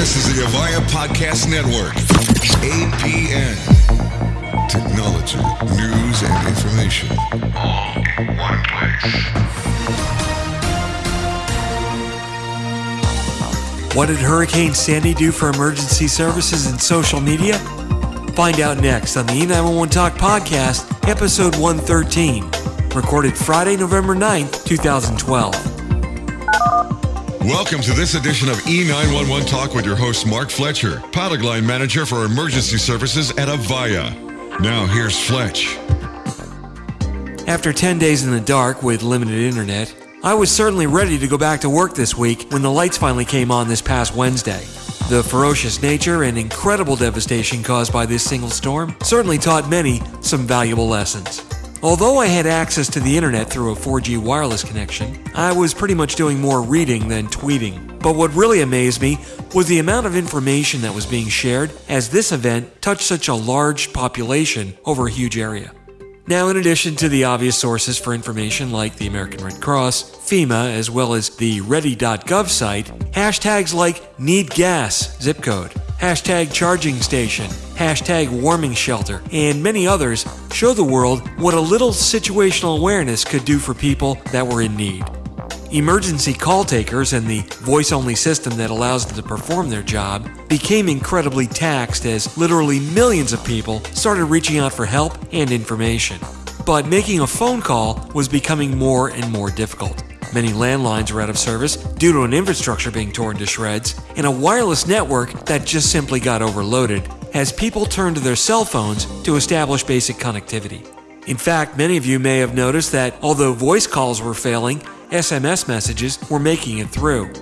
This is the Avaya Podcast Network. APN. Technology, news, and information. All in one place. What did Hurricane Sandy do for emergency services and social media? Find out next on the E911 Talk Podcast, episode 113, recorded Friday, November 9th, 2012. Welcome to this edition of E911 Talk with your host, Mark Fletcher, product line manager for emergency services at Avaya. Now, here's Fletch. After 10 days in the dark with limited internet, I was certainly ready to go back to work this week when the lights finally came on this past Wednesday. The ferocious nature and incredible devastation caused by this single storm certainly taught many some valuable lessons. Although I had access to the internet through a 4G wireless connection, I was pretty much doing more reading than tweeting. But what really amazed me was the amount of information that was being shared as this event touched such a large population over a huge area. Now, in addition to the obvious sources for information like the American Red Cross, FEMA, as well as the ready.gov site, hashtags like need gas, zip code, hashtag charging station, hashtag warming shelter, and many others show the world what a little situational awareness could do for people that were in need. Emergency call takers and the voice only system that allows them to perform their job became incredibly taxed as literally millions of people started reaching out for help and information. But making a phone call was becoming more and more difficult. Many landlines are out of service due to an infrastructure being torn to shreds and a wireless network that just simply got overloaded as people turned to their cell phones to establish basic connectivity. In fact, many of you may have noticed that although voice calls were failing, SMS messages were making it through.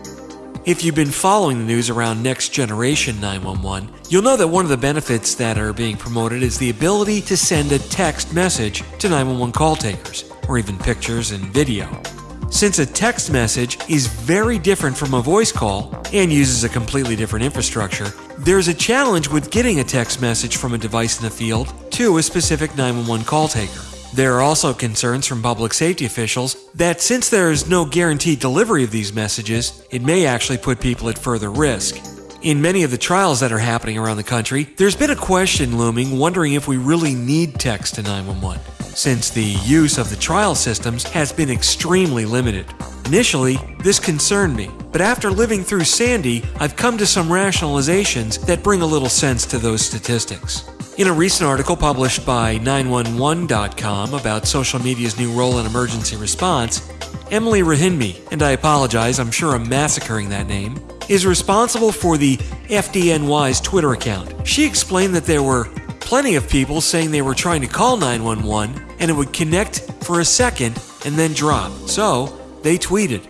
If you've been following the news around Next Generation 911, you'll know that one of the benefits that are being promoted is the ability to send a text message to 911 call takers, or even pictures and video. Since a text message is very different from a voice call and uses a completely different infrastructure, there's a challenge with getting a text message from a device in the field to a specific 911 call taker. There are also concerns from public safety officials that since there is no guaranteed delivery of these messages, it may actually put people at further risk. In many of the trials that are happening around the country, there's been a question looming wondering if we really need text to 911 since the use of the trial systems has been extremely limited. Initially, this concerned me, but after living through Sandy, I've come to some rationalizations that bring a little sense to those statistics. In a recent article published by 911.com about social media's new role in emergency response, Emily Rahimby, and I apologize, I'm sure I'm massacring that name, is responsible for the FDNY's Twitter account. She explained that there were plenty of people saying they were trying to call 911 and it would connect for a second and then drop. So they tweeted.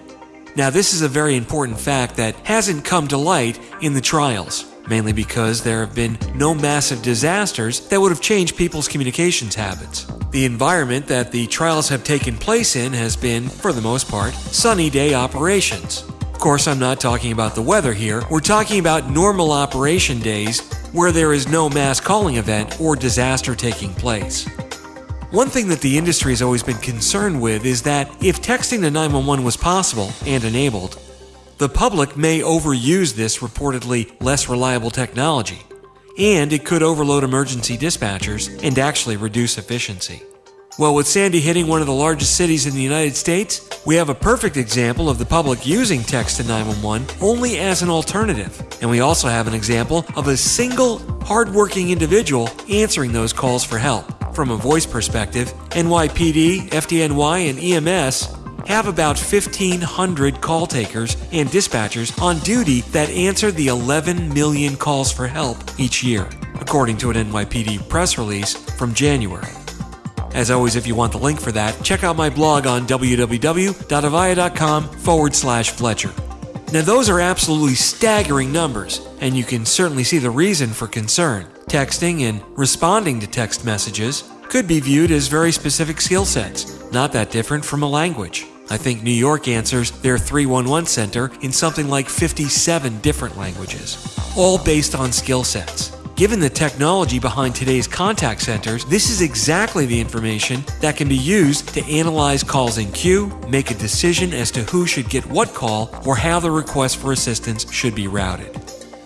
Now, this is a very important fact that hasn't come to light in the trials, mainly because there have been no massive disasters that would have changed people's communications habits. The environment that the trials have taken place in has been, for the most part, sunny day operations. Of course, I'm not talking about the weather here. We're talking about normal operation days where there is no mass calling event or disaster taking place. One thing that the industry has always been concerned with is that if texting to 911 was possible and enabled, the public may overuse this reportedly less reliable technology, and it could overload emergency dispatchers and actually reduce efficiency. Well, with Sandy hitting one of the largest cities in the United States, we have a perfect example of the public using text to 911 only as an alternative. And we also have an example of a single, hardworking individual answering those calls for help. From a voice perspective, NYPD, FDNY, and EMS have about 1,500 call takers and dispatchers on duty that answer the 11 million calls for help each year, according to an NYPD press release from January. As always, if you want the link for that, check out my blog on www.avaya.com forward slash Fletcher. Now, those are absolutely staggering numbers, and you can certainly see the reason for concern. Texting and responding to text messages could be viewed as very specific skill sets, not that different from a language. I think New York answers their 311 center in something like 57 different languages, all based on skill sets. Given the technology behind today's contact centers, this is exactly the information that can be used to analyze calls in queue, make a decision as to who should get what call, or how the request for assistance should be routed.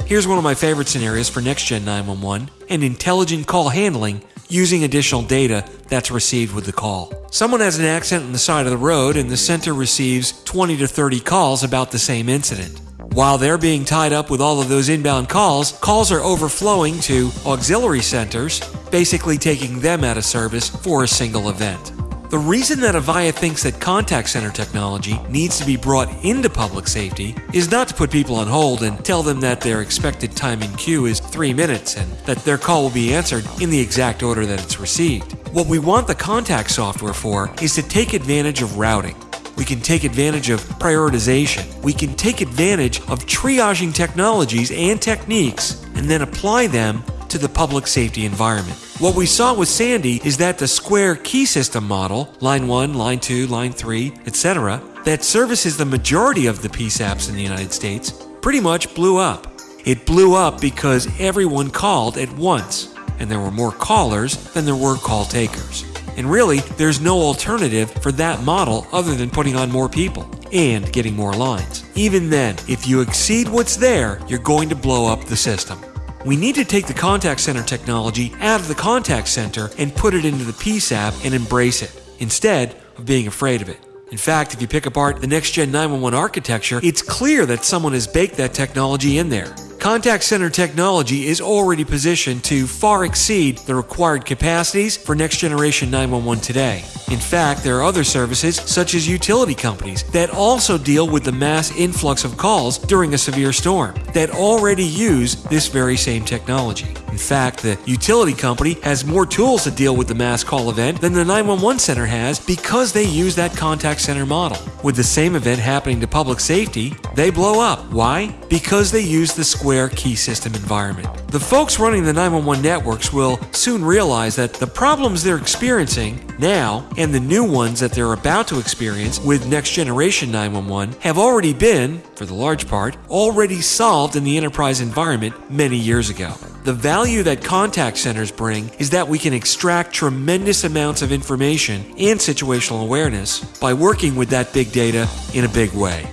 Here's one of my favorite scenarios for Next Gen 911 and intelligent call handling using additional data that's received with the call. Someone has an accident on the side of the road and the center receives 20 to 30 calls about the same incident. While they're being tied up with all of those inbound calls, calls are overflowing to auxiliary centers, basically taking them out of service for a single event. The reason that Avaya thinks that contact center technology needs to be brought into public safety is not to put people on hold and tell them that their expected time in queue is three minutes and that their call will be answered in the exact order that it's received. What we want the contact software for is to take advantage of routing. We can take advantage of prioritization. We can take advantage of triaging technologies and techniques and then apply them to the public safety environment. What we saw with Sandy is that the square key system model, line 1, line 2, line 3, etc., that services the majority of the PSAPs in the United States, pretty much blew up. It blew up because everyone called at once, and there were more callers than there were call takers. And really, there's no alternative for that model other than putting on more people and getting more lines. Even then, if you exceed what's there, you're going to blow up the system. We need to take the contact center technology out of the contact center and put it into the PSAP and embrace it, instead of being afraid of it. In fact, if you pick apart the next gen 911 architecture, it's clear that someone has baked that technology in there. Contact center technology is already positioned to far exceed the required capacities for next generation 911 today. In fact, there are other services, such as utility companies, that also deal with the mass influx of calls during a severe storm, that already use this very same technology. In fact, the utility company has more tools to deal with the mass call event than the 911 center has because they use that contact center model. With the same event happening to public safety, they blow up. Why? Because they use the Square key system environment. The folks running the 911 networks will soon realize that the problems they're experiencing now and the new ones that they're about to experience with next generation 911 have already been, for the large part, already solved in the enterprise environment many years ago. The value that contact centers bring is that we can extract tremendous amounts of information and situational awareness by working with that big data in a big way.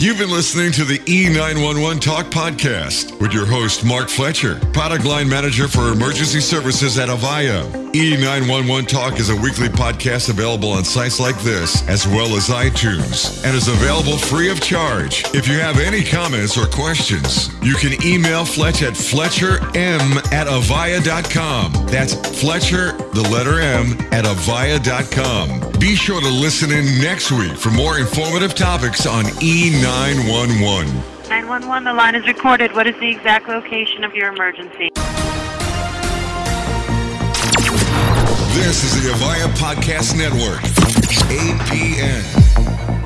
You've been listening to the E911 Talk podcast with your host, Mark Fletcher, product line manager for emergency services at Avaya. E911 Talk is a weekly podcast available on sites like this, as well as iTunes, and is available free of charge. If you have any comments or questions, you can email Fletch at fletcherm at avaya.com. That's Fletcher, the letter M, at avaya.com. Be sure to listen in next week for more informative topics on E911. 911. 911, the line is recorded. What is the exact location of your emergency? This is the Avaya Podcast Network, APN.